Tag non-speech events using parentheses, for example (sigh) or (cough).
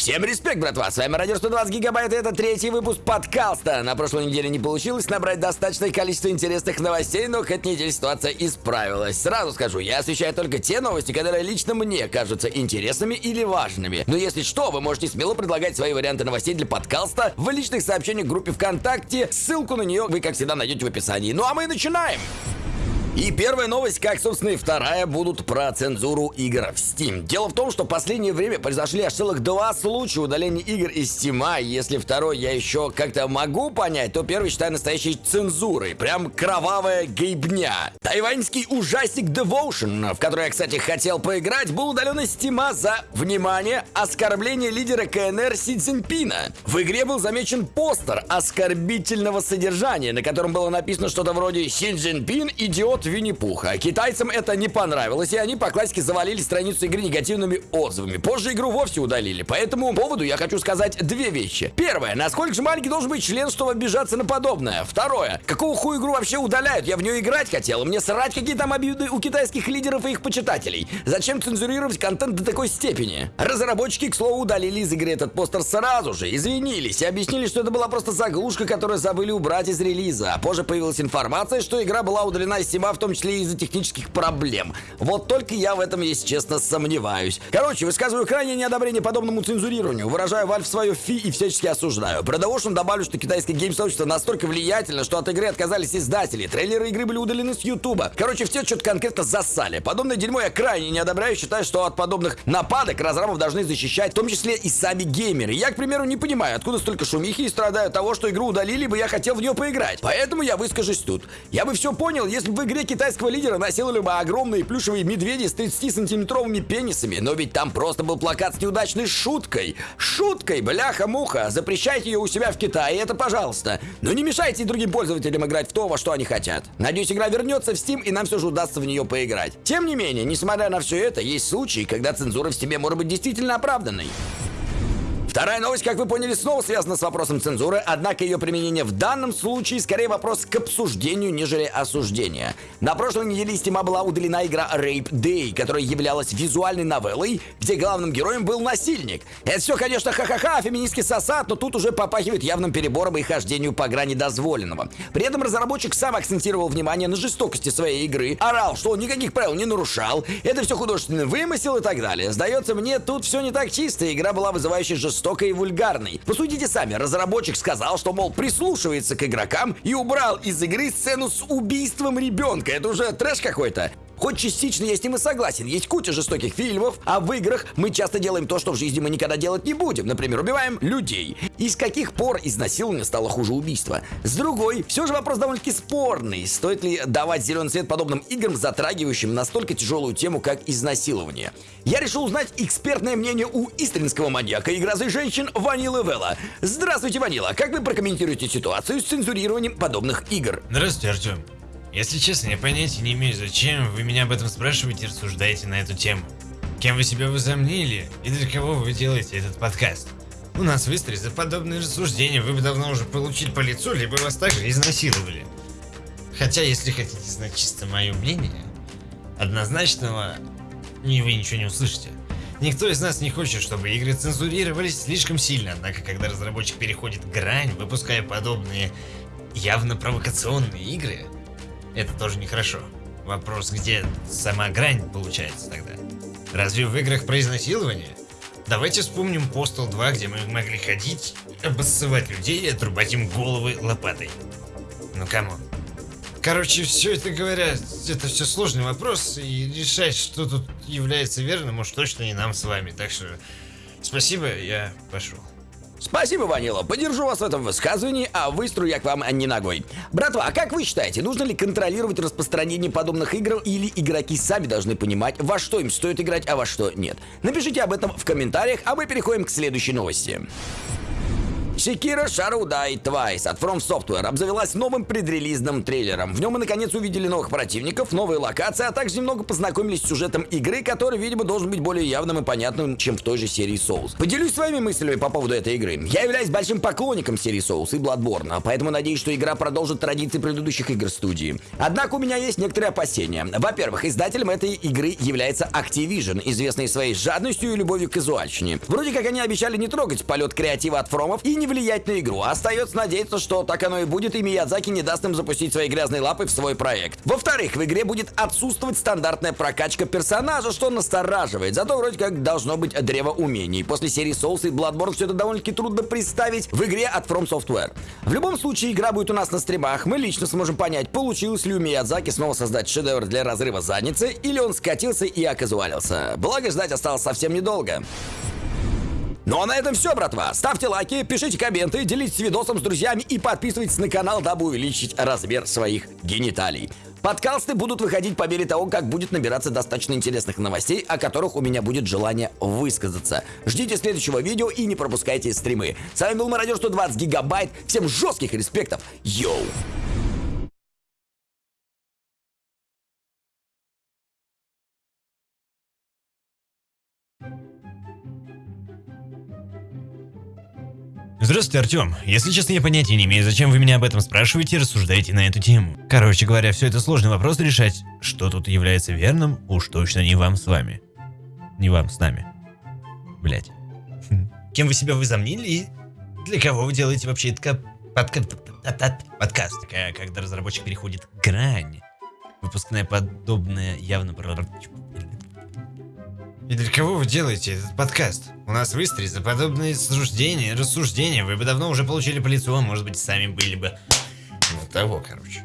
Всем респект, братва! С вами Радио 120 Гигабайт, и это третий выпуск подкаста. На прошлой неделе не получилось набрать достаточное количество интересных новостей, но к этой ситуация исправилась. Сразу скажу, я освещаю только те новости, которые лично мне кажутся интересными или важными. Но если что, вы можете смело предлагать свои варианты новостей для подкаста в личных сообщениях в группе ВКонтакте. Ссылку на нее вы, как всегда, найдете в описании. Ну а мы начинаем! И первая новость, как, собственно, и вторая, будут про цензуру игр в Steam. Дело в том, что в последнее время произошли аж целых два случая удаления игр из Steam. И если второй я еще как-то могу понять, то первый считаю настоящей цензурой. Прям кровавая гейбня. Тайваньский ужастик Devotion, в который я, кстати, хотел поиграть, был удален из Steam за, внимание, оскорбление лидера КНР Си Цзиньпина. В игре был замечен постер оскорбительного содержания, на котором было написано что-то вроде «Си Цзиньпин – идиот от Винни-Пуха. Китайцам это не понравилось, и они по классике завалили страницу игры негативными отзывами. Позже игру вовсе удалили. По этому поводу я хочу сказать две вещи. Первое, насколько же маленький должен быть член, чтобы обижаться на подобное. Второе, какого хуя игру вообще удаляют? Я в нее играть хотел. Мне срать, какие там обиды у китайских лидеров и их почитателей. Зачем цензурировать контент до такой степени? Разработчики, к слову, удалили из игры этот постер сразу же, извинились и объяснили, что это была просто заглушка, которую забыли убрать из релиза. А позже появилась информация, что игра была удалена из Steam в том числе из-за технических проблем. Вот только я в этом, если честно, сомневаюсь. Короче, высказываю крайнее неодобрение подобному цензурированию, выражаю Valve свое фи и всячески осуждаю. Про Devotion добавлю, что китайское гейм-сообщество настолько влиятельно, что от игры отказались издатели, трейлеры игры были удалены с Ютуба. Короче, все что-то конкретно засали. Подобное дерьмо я крайне не одобряю, считаю, что от подобных нападок разрабов должны защищать, в том числе и сами геймеры. Я, к примеру, не понимаю, откуда столько шумихи и страдаю от того, что игру удалили, бы я хотел в нее поиграть. Поэтому я выскажусь тут. Я бы все понял, если бы в игре игре китайского лидера насиловали бы огромные плюшевые медведи с 30-сантиметровыми пенисами, но ведь там просто был плакат с неудачной шуткой. Шуткой, бляха-муха. Запрещайте ее у себя в Китае, это пожалуйста. Но не мешайте другим пользователям играть в то, во что они хотят. Надеюсь, игра вернется в Steam и нам все же удастся в нее поиграть. Тем не менее, несмотря на все это, есть случаи, когда цензура в Steam может быть действительно оправданной. Вторая новость, как вы поняли, снова связана с вопросом цензуры, однако ее применение в данном случае скорее вопрос к обсуждению, нежели осуждения. На прошлой неделе из Стима была удалена игра Rape Day, которая являлась визуальной новеллой, где главным героем был насильник. Это все, конечно, ха-ха-ха, феминистский сосад, но тут уже попахивает явным перебором и хождению по грани дозволенного. При этом разработчик сам акцентировал внимание на жестокости своей игры, орал, что он никаких правил не нарушал, это все художественный вымысел и так далее. Сдается мне, тут все не так чисто, игра была вызывающей жестокой жестокой и вульгарной. Посудите сами, разработчик сказал, что, мол, прислушивается к игрокам и убрал из игры сцену с убийством ребенка. Это уже трэш какой-то. Хоть частично я с ним и согласен, есть куча жестоких фильмов, а в играх мы часто делаем то, что в жизни мы никогда делать не будем. Например, убиваем людей. И с каких пор изнасилование стало хуже убийства? С другой, все же вопрос довольно-таки спорный. Стоит ли давать зеленый свет подобным играм, затрагивающим настолько тяжелую тему, как изнасилование? Я решил узнать экспертное мнение у истринского маньяка и грозы женщин Ванилы Вела. Здравствуйте, Ванила, как вы прокомментируете ситуацию с цензурированием подобных игр? Здравствуйте, Артем. Если честно, я понятия не имею, зачем вы меня об этом спрашиваете и рассуждаете на эту тему. Кем вы себя возомнили и для кого вы делаете этот подкаст? У нас в Истре за подобные рассуждения вы бы давно уже получили по лицу, либо вас также изнасиловали. Хотя, если хотите знать чисто мое мнение, однозначного не вы ничего не услышите. Никто из нас не хочет, чтобы игры цензурировались слишком сильно, однако когда разработчик переходит грань, выпуская подобные явно провокационные игры, это тоже нехорошо. Вопрос, где сама грань получается тогда? Разве в играх про изнасилование? Давайте вспомним Postal 2, где мы могли ходить, обоссывать людей и отрубать им головы лопатой. Ну come on. Короче, все это говоря, это все сложный вопрос, и решать, что тут является верным, может точно не нам с вами. Так что спасибо, я пошел. Спасибо, Ванила. Поддержу вас в этом высказывании, а в Истру я к вам ни ногой. Братва, а как вы считаете, нужно ли контролировать распространение подобных игр или игроки сами должны понимать, во что им стоит играть, а во что нет? Напишите об этом в комментариях, а мы переходим к следующей новости. Шикира Шаруда и Твайс от From Software обзавелась новым предрелизным трейлером. В нем мы наконец увидели новых противников, новые локации, а также немного познакомились с сюжетом игры, который, видимо, должен быть более явным и понятным, чем в той же серии Souls. Поделюсь своими мыслями по поводу этой игры. Я являюсь большим поклонником серии Souls и Bloodborne, поэтому надеюсь, что игра продолжит традиции предыдущих игр студии. Однако у меня есть некоторые опасения. Во-первых, издателем этой игры является Activision, известный своей жадностью и любовью к казуальщине. Вроде как они обещали не трогать полет креатива от фромов и не влиять на игру. Остается надеяться, что так оно и будет, и Миядзаки не даст им запустить свои грязные лапы в свой проект. Во-вторых, в игре будет отсутствовать стандартная прокачка персонажа, что настораживает. Зато вроде как должно быть древо умений. После серии Souls и Bloodborne все это довольно-таки трудно представить в игре от From Software. В любом случае, игра будет у нас на стримах. Мы лично сможем понять, получилось ли у Миядзаки снова создать шедевр для разрыва задницы, или он скатился и оказуалился. Благо, ждать осталось совсем недолго. Ну а на этом все, братва. Ставьте лайки, пишите комменты, делитесь видосом с друзьями и подписывайтесь на канал, дабы увеличить размер своих гениталий. Подкасты будут выходить по мере того, как будет набираться достаточно интересных новостей, о которых у меня будет желание высказаться. Ждите следующего видео и не пропускайте стримы. С вами был Мародер 120 Гигабайт. Всем жестких респектов. Йоу! Здравствуйте, Артем. Если честно, я понятия не имею, зачем вы меня об этом спрашиваете и рассуждаете на эту тему. Короче говоря, все это сложный вопрос решать. Что тут является верным, уж точно не вам с вами. Не вам с нами. Блять. (laughs) Кем вы себя возомнили и для кого вы делаете вообще это подка... подкаст? Когда разработчик переходит грань. Выпускная подобная явно... И для кого вы делаете этот подкаст? У нас в за подобные суждения, рассуждения вы бы давно уже получили по лицу, а может быть сами были бы... Ну, того, короче.